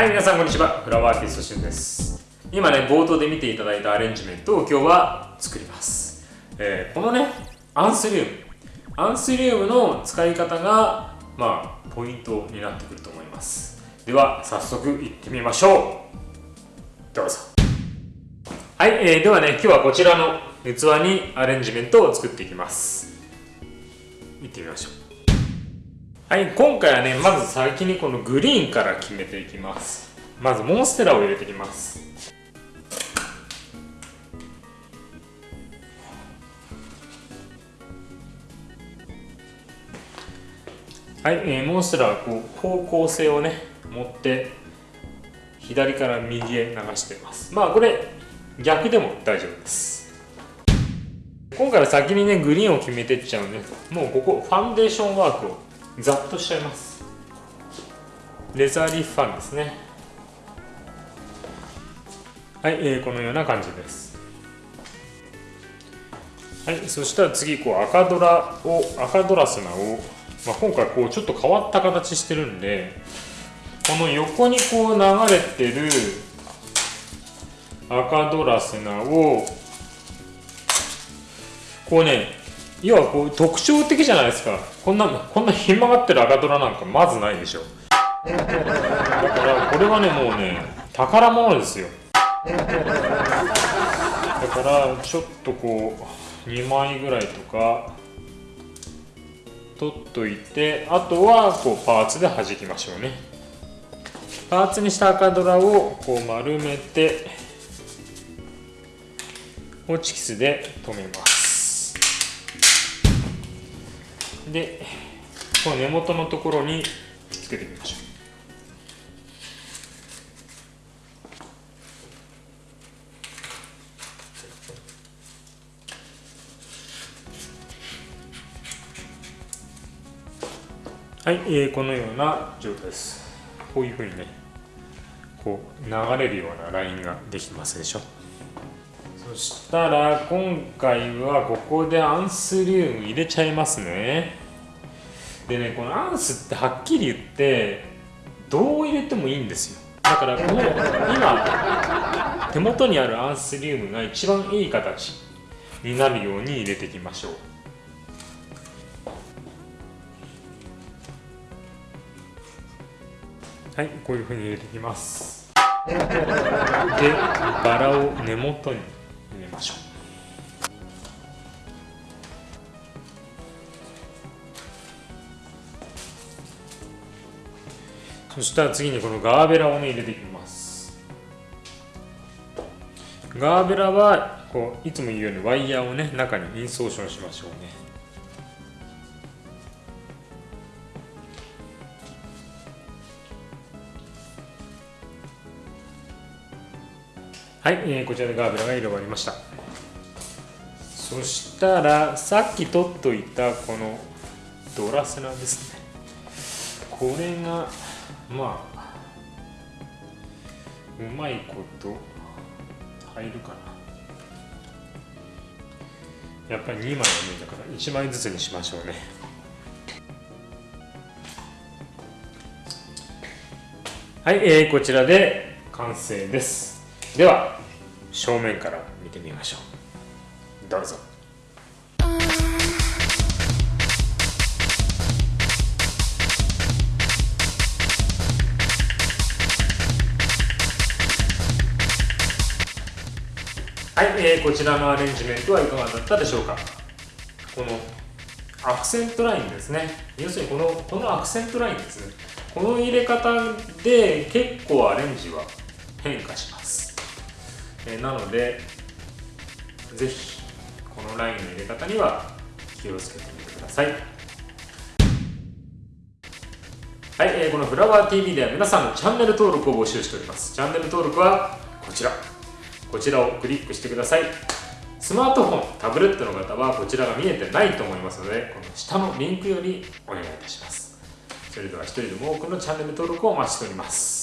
はい皆さんこんにちは。フラワーアーティストしゅんです。今ね冒頭で見ていただいたアレンジメントを今日は作ります、えー、このねアンスリウム。アンスリウムの使い方がまあポイントになってくると思います。では早速いってみましょう。どうぞ。はい、えー、ではね今日はこちらの器にアレンジメントを作っていきます。いってみましょう。はい今回はねまず先にこのグリーンから決めていきます。まずモンステラを入れていきます。はい、えー、モンステラはこう方向性をね持って左から右へ流しています。まあこれ逆でも大丈夫です。今回は先にねグリーンを決めてっちゃうんでもうここファンデーションワークをざっとしちゃいます。レザーリーフファンですね。はい、えー、このような感じです。はいそしたら次こう赤ドラを赤ドラスナを、まあ、今回こうちょっと変わった形してるんでこの横にこう流れてる赤ドラスナをこうね要はこう特徴的じゃないですか。こんなこんなひん曲がってる赤ドラなんかまずないでしょ。だからこれはねもうね宝物ですよ。だからちょっとこう2枚ぐらいとか取っといてあとはこうパーツで弾きましょうね。パーツにした赤ドラをこう丸めてホチキスで留めます。でこの根元のところにつけてみましょうはい、えー、このような状態です。こういうふうにね、こう流れるようなラインができてますでしょ。そしたら今回はここでアンスリウム入れちゃいますね。でねこのアンスってはっきり言ってどう入れてもいいんですよ。だからこの今手元にあるアンスリウムが一番いい形になるように入れていきましょう。はいこういうふうに入れていきます。でバラを根元に。ましょう。そしたら次にこのガーベラをね入れていきます。ガーベラはこういつも言うようにワイヤーをね中にインソーションしましょうね。はい、えー、こちらでガーベラが入れ終わりました。そしたらさっき取っといたこのドラセナですね。これがまあうまいこと入るかな。やっぱり2枚は無理だから1枚ずつにしましょうね。はい、えー、こちらで完成です。では正面から見てみましょう。どうぞ。はい、えー、こちらのアレンジメントはいかがだったでしょうか。このアクセントラインですね。要するにこのこのアクセントラインですね。この入れ方で結構アレンジは変化します、えー、なのでぜひこのラインの入れ方には気をつけてみてください。はい、えー、このフラワー TV では皆さんのチャンネル登録を募集しております。チャンネル登録はこちら。こちらをクリックしてください。スマートフォン、タブレットの方はこちらが見えてないと思いますのでこの下のリンクよりお願いいたします。それでは一人でも多くのチャンネル登録をお待ちしております。